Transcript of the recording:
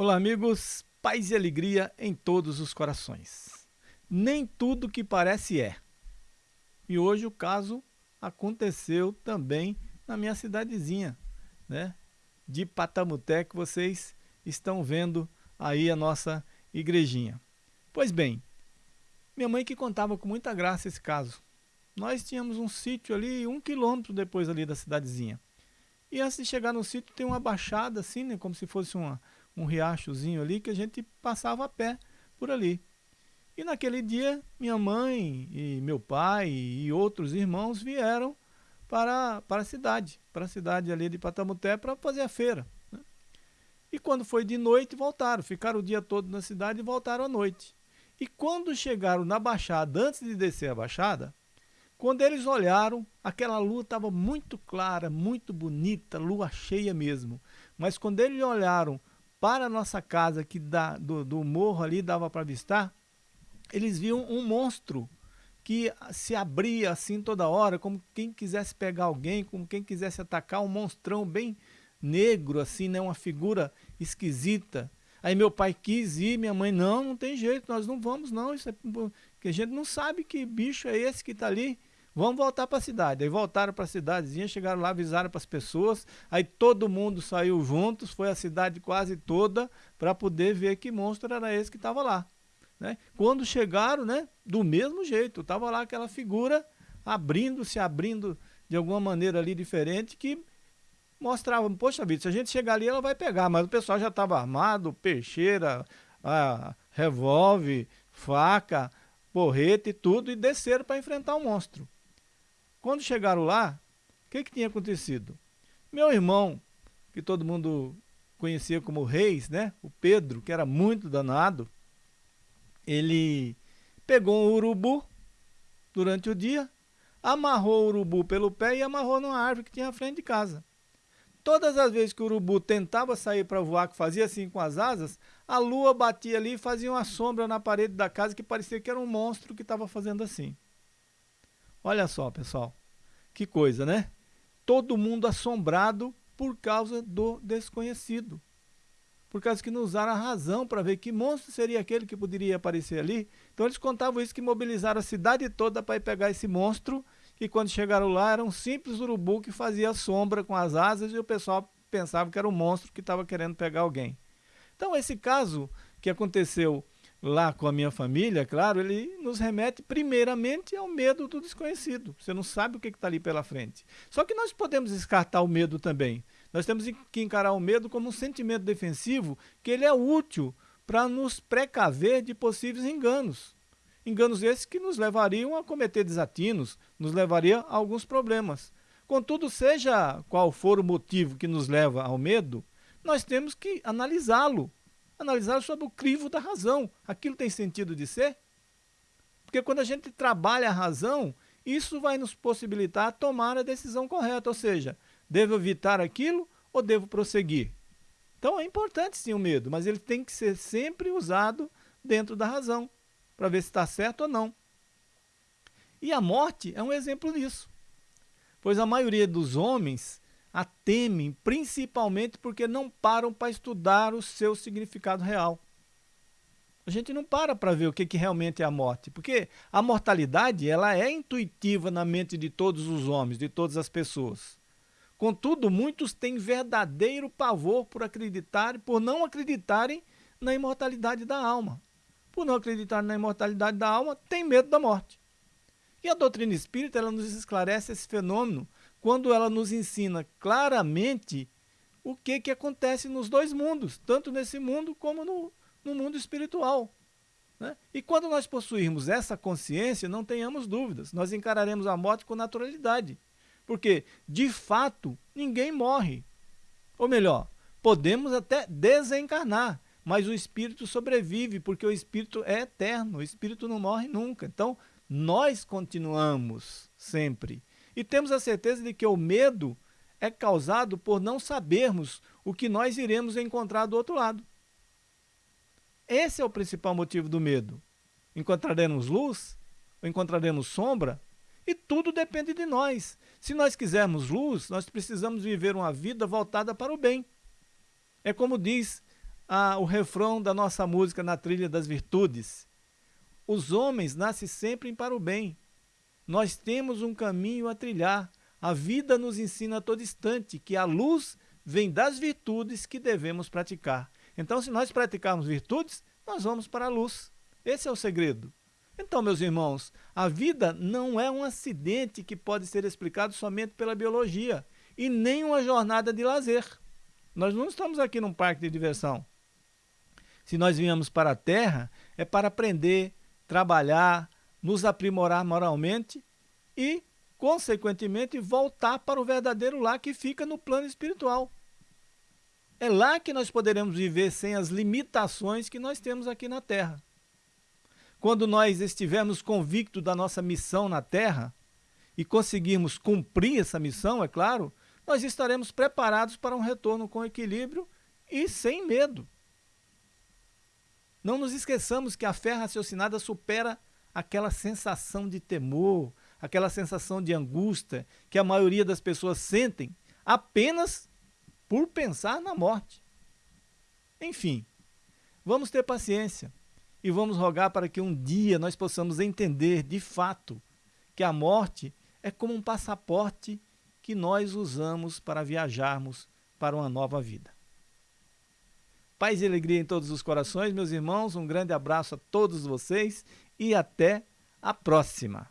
Olá, amigos. Paz e alegria em todos os corações. Nem tudo que parece é. E hoje o caso aconteceu também na minha cidadezinha, né? De Patamuté, que vocês estão vendo aí a nossa igrejinha. Pois bem, minha mãe que contava com muita graça esse caso. Nós tínhamos um sítio ali, um quilômetro depois ali da cidadezinha. E antes de chegar no sítio tem uma baixada assim, né? Como se fosse uma um riachozinho ali que a gente passava a pé por ali. E naquele dia, minha mãe e meu pai e outros irmãos vieram para, para a cidade, para a cidade ali de Patamuté para fazer a feira. Né? E quando foi de noite, voltaram, ficaram o dia todo na cidade e voltaram à noite. E quando chegaram na Baixada, antes de descer a Baixada, quando eles olharam, aquela lua estava muito clara, muito bonita, lua cheia mesmo. Mas quando eles olharam para a nossa casa, que dá, do, do morro ali dava para avistar, eles viam um monstro que se abria assim toda hora, como quem quisesse pegar alguém, como quem quisesse atacar, um monstrão bem negro, assim, né? Uma figura esquisita. Aí meu pai quis ir, minha mãe, não, não tem jeito, nós não vamos não, isso é, que a gente não sabe que bicho é esse que está ali. Vamos voltar para a cidade. Aí voltaram para a cidadezinha, chegaram lá, avisaram para as pessoas. Aí todo mundo saiu juntos, foi a cidade quase toda para poder ver que monstro era esse que estava lá. Né? Quando chegaram, né, do mesmo jeito, estava lá aquela figura abrindo, se abrindo de alguma maneira ali diferente que mostrava, poxa vida, se a gente chegar ali ela vai pegar, mas o pessoal já estava armado, peixeira, revólver, faca, porrete e tudo, e desceram para enfrentar o monstro. Quando chegaram lá, o que, que tinha acontecido? Meu irmão, que todo mundo conhecia como Reis, né? O Pedro, que era muito danado, ele pegou um urubu durante o dia, amarrou o urubu pelo pé e amarrou numa árvore que tinha à frente de casa. Todas as vezes que o urubu tentava sair para voar, que fazia assim com as asas, a lua batia ali e fazia uma sombra na parede da casa que parecia que era um monstro que estava fazendo assim. Olha só, pessoal, que coisa, né? Todo mundo assombrado por causa do desconhecido. Por causa que não usaram a razão para ver que monstro seria aquele que poderia aparecer ali. Então eles contavam isso que mobilizaram a cidade toda para ir pegar esse monstro. E quando chegaram lá era um simples urubu que fazia sombra com as asas e o pessoal pensava que era um monstro que estava querendo pegar alguém. Então esse caso que aconteceu lá com a minha família, claro, ele nos remete primeiramente ao medo do desconhecido. Você não sabe o que está ali pela frente. Só que nós podemos descartar o medo também. Nós temos que encarar o medo como um sentimento defensivo, que ele é útil para nos precaver de possíveis enganos. Enganos esses que nos levariam a cometer desatinos, nos levaria a alguns problemas. Contudo, seja qual for o motivo que nos leva ao medo, nós temos que analisá-lo analisar sob o crivo da razão. Aquilo tem sentido de ser? Porque quando a gente trabalha a razão, isso vai nos possibilitar tomar a decisão correta, ou seja, devo evitar aquilo ou devo prosseguir? Então é importante sim o medo, mas ele tem que ser sempre usado dentro da razão, para ver se está certo ou não. E a morte é um exemplo disso, pois a maioria dos homens a temem, principalmente porque não param para estudar o seu significado real. A gente não para para ver o que, que realmente é a morte, porque a mortalidade ela é intuitiva na mente de todos os homens, de todas as pessoas. Contudo, muitos têm verdadeiro pavor por acreditar, por não acreditarem na imortalidade da alma. Por não acreditar na imortalidade da alma, tem medo da morte. E a doutrina espírita ela nos esclarece esse fenômeno quando ela nos ensina claramente o que, que acontece nos dois mundos, tanto nesse mundo como no, no mundo espiritual. Né? E quando nós possuirmos essa consciência, não tenhamos dúvidas, nós encararemos a morte com naturalidade. Porque, de fato, ninguém morre. Ou melhor, podemos até desencarnar, mas o espírito sobrevive, porque o espírito é eterno, o espírito não morre nunca. Então, nós continuamos sempre. E temos a certeza de que o medo é causado por não sabermos o que nós iremos encontrar do outro lado. Esse é o principal motivo do medo. Encontraremos luz? Ou encontraremos sombra? E tudo depende de nós. Se nós quisermos luz, nós precisamos viver uma vida voltada para o bem. É como diz a, o refrão da nossa música na trilha das virtudes. Os homens nascem sempre para o bem. Nós temos um caminho a trilhar. A vida nos ensina a todo instante que a luz vem das virtudes que devemos praticar. Então, se nós praticarmos virtudes, nós vamos para a luz. Esse é o segredo. Então, meus irmãos, a vida não é um acidente que pode ser explicado somente pela biologia e nem uma jornada de lazer. Nós não estamos aqui num parque de diversão. Se nós viemos para a Terra, é para aprender, trabalhar, nos aprimorar moralmente e, consequentemente, voltar para o verdadeiro lar que fica no plano espiritual. É lá que nós poderemos viver sem as limitações que nós temos aqui na Terra. Quando nós estivermos convictos da nossa missão na Terra e conseguirmos cumprir essa missão, é claro, nós estaremos preparados para um retorno com equilíbrio e sem medo. Não nos esqueçamos que a fé raciocinada supera aquela sensação de temor, aquela sensação de angústia que a maioria das pessoas sentem apenas por pensar na morte. Enfim, vamos ter paciência e vamos rogar para que um dia nós possamos entender de fato que a morte é como um passaporte que nós usamos para viajarmos para uma nova vida. Paz e alegria em todos os corações, meus irmãos. Um grande abraço a todos vocês e até a próxima.